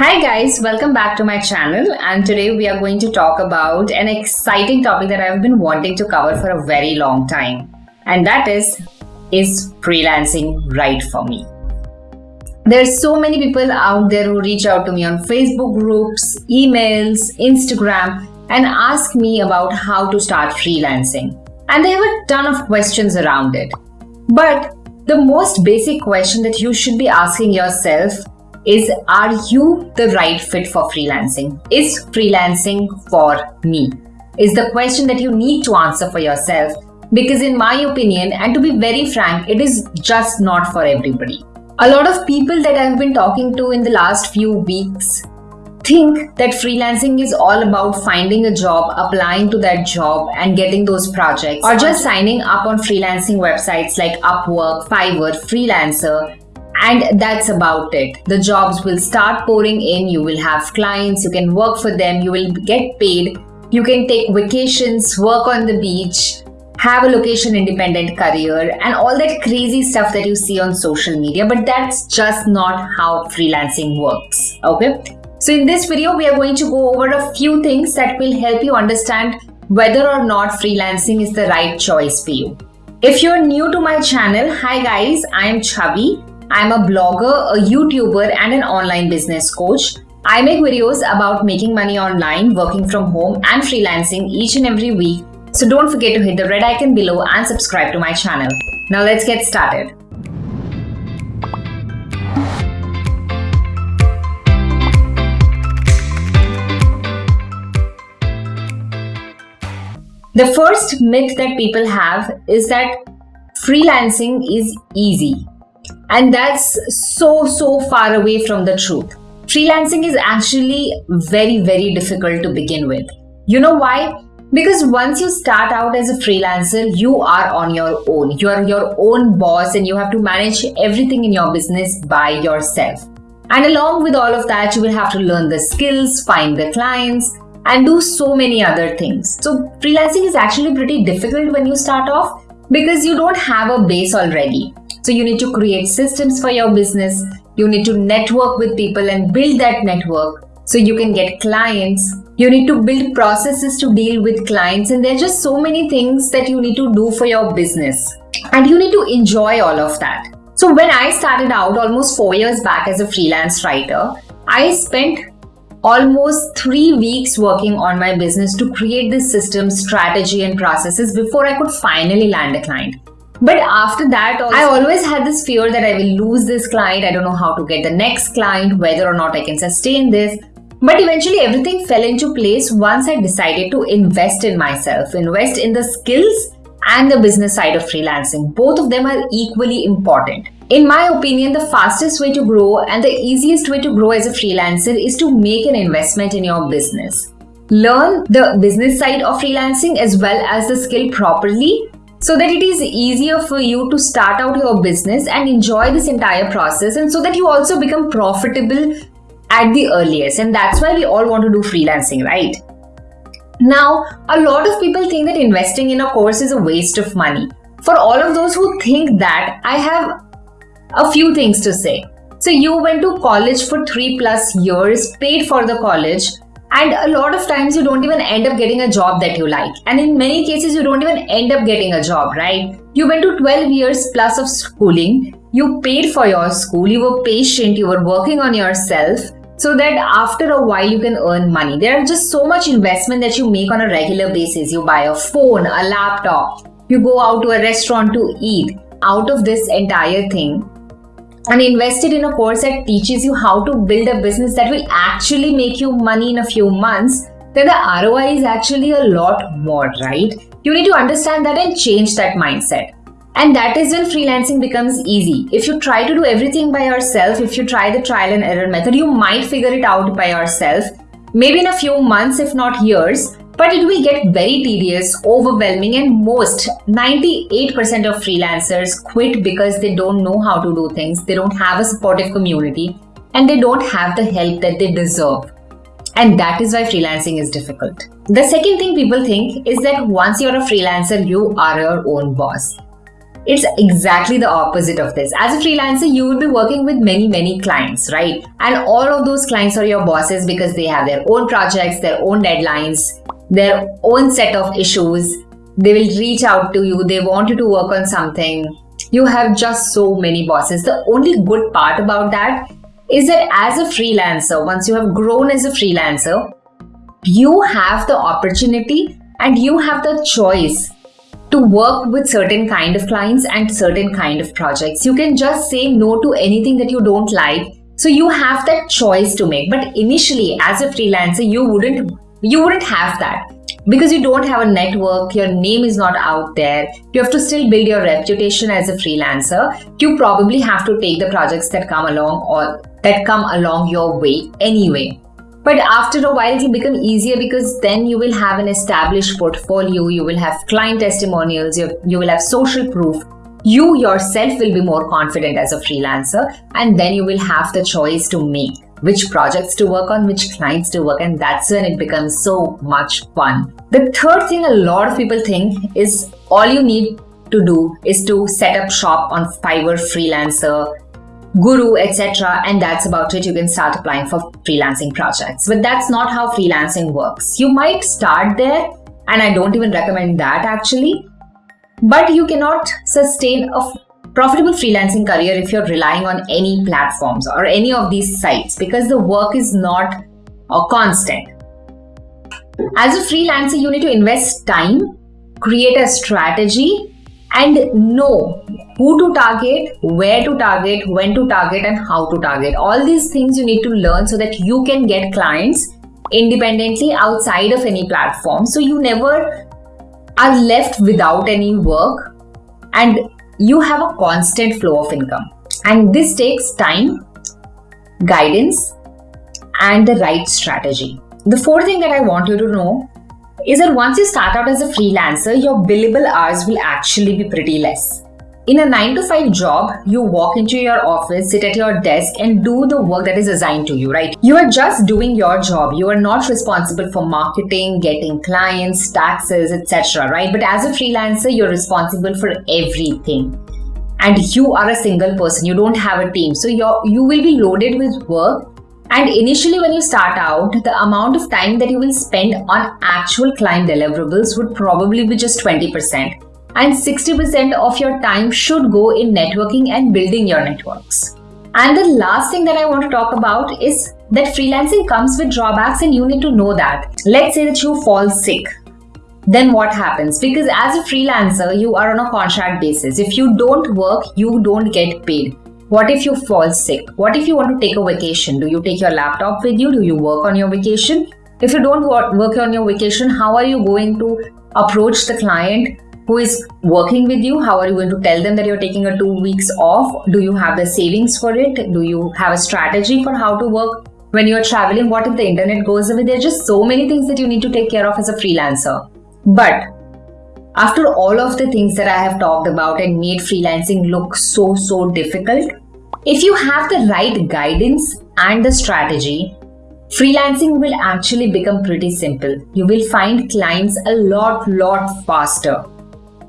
Hi guys, welcome back to my channel and today we are going to talk about an exciting topic that I've been wanting to cover for a very long time and that is is freelancing right for me? There's so many people out there who reach out to me on Facebook groups, emails, Instagram and ask me about how to start freelancing. And they have a ton of questions around it. But the most basic question that you should be asking yourself is Are you the right fit for freelancing? Is freelancing for me? Is the question that you need to answer for yourself. Because, in my opinion, and to be very frank, it is just not for everybody. A lot of people that I've been talking to in the last few weeks think that freelancing is all about finding a job, applying to that job, and getting those projects, or just signing up on freelancing websites like Upwork, Fiverr, Freelancer, and that's about it. The jobs will start pouring in, you will have clients, you can work for them, you will get paid, you can take vacations, work on the beach, have a location independent career, and all that crazy stuff that you see on social media. But that's just not how freelancing works. Okay. So, in this video, we are going to go over a few things that will help you understand whether or not freelancing is the right choice for you. If you're new to my channel, hi guys, I'm Chavi I'm a blogger, a YouTuber, and an online business coach. I make videos about making money online, working from home, and freelancing each and every week. So don't forget to hit the red icon below and subscribe to my channel. Now let's get started. The first myth that people have is that freelancing is easy. And that's so, so far away from the truth. Freelancing is actually very, very difficult to begin with. You know why? Because once you start out as a freelancer, you are on your own. You are your own boss and you have to manage everything in your business by yourself. And along with all of that, you will have to learn the skills, find the clients, and do so many other things. So, freelancing is actually pretty difficult when you start off because you don't have a base already. So you need to create systems for your business. You need to network with people and build that network so you can get clients. You need to build processes to deal with clients, and there are just so many things that you need to do for your business. And you need to enjoy all of that. So, when I started out almost four years back as a freelance writer, I spent almost three weeks working on my business to create this system, strategy, and processes before I could finally land a client. But after that, also, I always had this fear that I will lose this client. I don't know how to get the next client, whether or not I can sustain this. But eventually, everything fell into place once I decided to invest in myself, invest in the skills and the business side of freelancing. Both of them are equally important. In my opinion, the fastest way to grow and the easiest way to grow as a freelancer is to make an investment in your business. Learn the business side of freelancing as well as the skill properly so that it is easier for you to start out your business and enjoy this entire process and so that you also become profitable at the earliest. And that's why we all want to do freelancing right? Now a lot of people think that investing in a course is a waste of money. For all of those who think that i have a few things to say. So you went to college for 3 plus years paid for the college and a lot of times you don't even end up getting a job that you like. And in many cases, you don't even end up getting a job, right? You went to 12 years plus of schooling. You paid for your school. You were patient. You were working on yourself so that after a while you can earn money. There are just so much investment that you make on a regular basis. You buy a phone, a laptop, you go out to a restaurant to eat. Out of this entire thing, and invested in a course that teaches you how to build a business that will actually make you money in a few months, then the ROI is actually a lot more, right? You need to understand that and change that mindset. And that is when freelancing becomes easy. If you try to do everything by yourself, if you try the trial and error method, you might figure it out by yourself, maybe in a few months, if not years but it will get very tedious, overwhelming, and most 98% of freelancers quit because they don't know how to do things, they don't have a supportive community, and they don't have the help that they deserve. And that is why freelancing is difficult. The second thing people think is that once you're a freelancer, you are your own boss. it's exactly the opposite of this. As a freelancer, you will be working with many, many clients, right? And all of those clients are your bosses because they have their own projects, their own deadlines, their own set of issues. They will reach out to you, they want you to work on something. You have just so many bosses. The only good part about that is that as a freelancer, once you have grown as a freelancer, you have the opportunity and you have the choice to work with certain kind of clients and certain kind of projects. You can just say no to anything that you don't like. So you have that choice to make. But initially, as a freelancer, you wouldn't you wouldn't have that because you don't have a network, your name is not out there. You have to still build your reputation as a freelancer. You probably have to take the projects that come along or that come along your way anyway. But after a while, it will become easier because then you will have an established portfolio, you will have client testimonials, you, you will have social proof. You yourself will be more confident as a freelancer, and then you will have the choice to make which projects to work on, which clients to work, and that's when it becomes so much fun. The third thing a lot of people think is all you need to do is to set up shop on Fiverr Freelancer, Guru, etc. And that's about it. You can start applying for freelancing projects. But that's not how freelancing works. You might start there, and I don't even recommend that actually. But you cannot sustain a profitable freelancing career if you're relying on any platforms or any of these sites because the work is not a constant. As a freelancer, you need to invest time, create a strategy, and know who to target, where to target, when to target, and how to target. All these things you need to learn so that you can get clients independently outside of any platform. So you never are left without any work and you have a constant flow of income. And this takes time, guidance, and the right strategy. The fourth thing that I want you to know is that once you start out as a freelancer, your billable hours will actually be pretty less. In a 9 to 5 job, you walk into your office, sit at your desk, and do the work that is assigned to you, right? You are just doing your job. You are not responsible for marketing, getting clients, taxes, etc., right? But as a freelancer, you're responsible for everything. And you are a single person, you don't have a team. So you you will be loaded with work and initially, when you start out, the amount of time that you will spend on actual client deliverables would probably be just 20%. And 60% of your time should go in networking and building your networks. And the last thing that I want to talk about is that freelancing comes with drawbacks, and you need to know that. Let's say that you fall sick. Then what happens? Because as a freelancer, you are on a contract basis. If you don't work, you don't get paid. What if you fall sick? What if you want to take a vacation? Do you take your laptop with you? Do you work on your vacation? If you don't work on your vacation, how are you going to approach the client who is working with you? How are you going to tell them that you're taking a two weeks off? Do you have the savings for it? Do you have a strategy for how to work when you're traveling? What if the internet goes away? There are just so many things that you need to take care of as a freelancer. But after all of the things that I have talked about and made freelancing look so, so difficult, if you have the right guidance and the strategy, freelancing will actually become pretty simple. You will find clients a lot, lot faster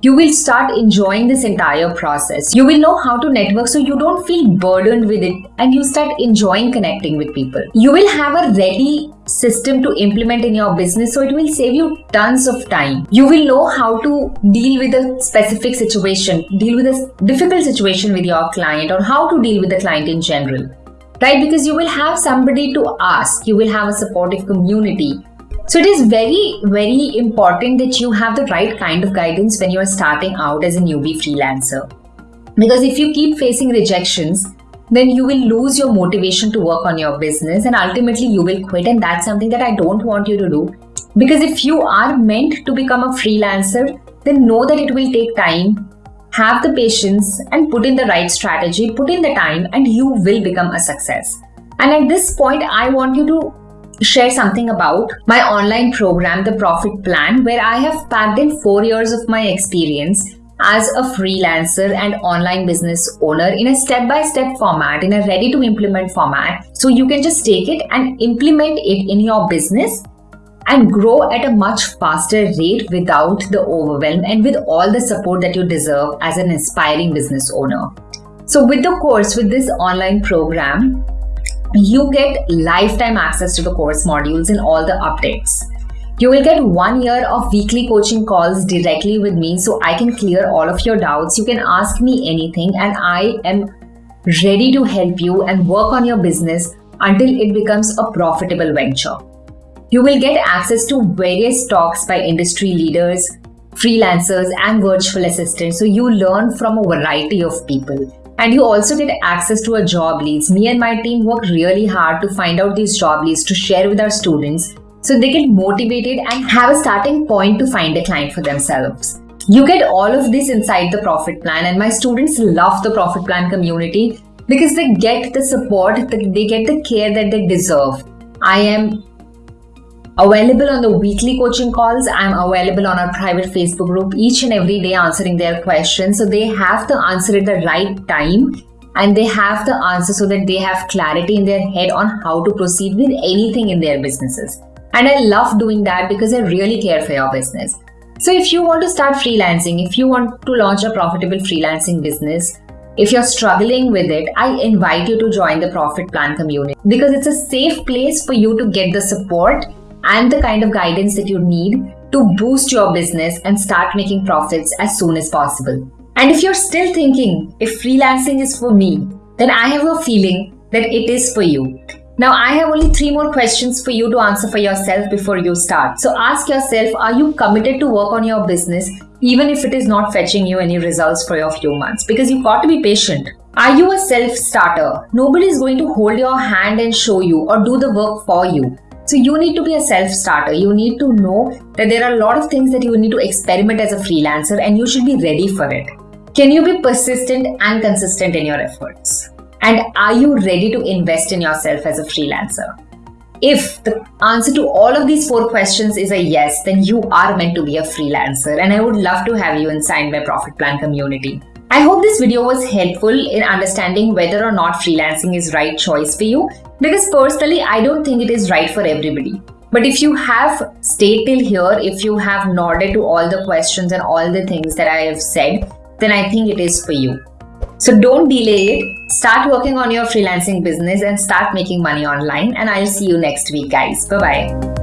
you will start enjoying this entire process. You will know how to network so you don't feel burdened with it and you start enjoying connecting with people. You will have a ready system to implement in your business so it will save you tons of time. You will know how to deal with a specific situation, deal with a difficult situation with your client or how to deal with the client in general right? Because you will have somebody to ask, you will have a supportive community, so it is very, very important that you have the right kind of guidance when you are starting out as a newbie freelancer. Because if you keep facing rejections, then you will lose your motivation to work on your business and ultimately you will quit. And that's something that I don't want you to do. Because if you are meant to become a freelancer, then know that it will take time. Have the patience and put in the right strategy, put in the time, and you will become a success. And at this point, I want you to share something about my online program, The Profit Plan, where I have packed in four years of my experience as a freelancer and online business owner in a step by step format, in a ready to implement format. So you can just take it and implement it in your business and grow at a much faster rate without the overwhelm and with all the support that you deserve as an inspiring business owner. So, with the course, with this online program, you get lifetime access to the course modules and all the updates. You will get one year of weekly coaching calls directly with me so I can clear all of your doubts. You can ask me anything, and I am ready to help you and work on your business until it becomes a profitable venture. You will get access to various talks by industry leaders, freelancers, and virtual assistants. So you learn from a variety of people. And you also get access to a job leads. Me and my team work really hard to find out these job leads to share with our students so they get motivated and have a starting point to find a client for themselves. You get all of this inside the profit plan, and my students love the profit plan community because they get the support, they get the care that they deserve. I am available on the weekly coaching calls. I'm available on our private Facebook group each and every day answering their questions. So they have to answer at the right time and they have the answer so that they have clarity in their head on how to proceed with anything in their businesses. And I love doing that because I really care for your business. So if you want to start freelancing, if you want to launch a profitable freelancing business, if you're struggling with it, I invite you to join the Profit Plan community because it's a safe place for you to get the support and the kind of guidance that you need to boost your business and start making profits as soon as possible. And if you're still thinking if freelancing is for me, then I have a feeling that it is for you. Now, I have only three more questions for you to answer for yourself before you start. So, ask yourself Are you committed to work on your business even if it is not fetching you any results for a few months? Because you've got to be patient. Are you a self starter? Nobody is going to hold your hand and show you or do the work for you. So you need to be a self starter. You need to know that there are a lot of things that you need to experiment as a freelancer and you should be ready for it. Can you be persistent and consistent in your efforts? And are you ready to invest in yourself as a freelancer? If the answer to all of these four questions is a yes, then you are meant to be a freelancer, and I would love to have you inside my Profit Plan community. I hope this video was helpful in understanding whether or not freelancing is right choice for you because personally I don't think it is right for everybody. But if you have stayed till here, if you have nodded to all the questions and all the things that I have said, then I think it is for you. So don't delay it. Start working on your freelancing business and start making money online. And I'll see you next week, guys. Bye bye.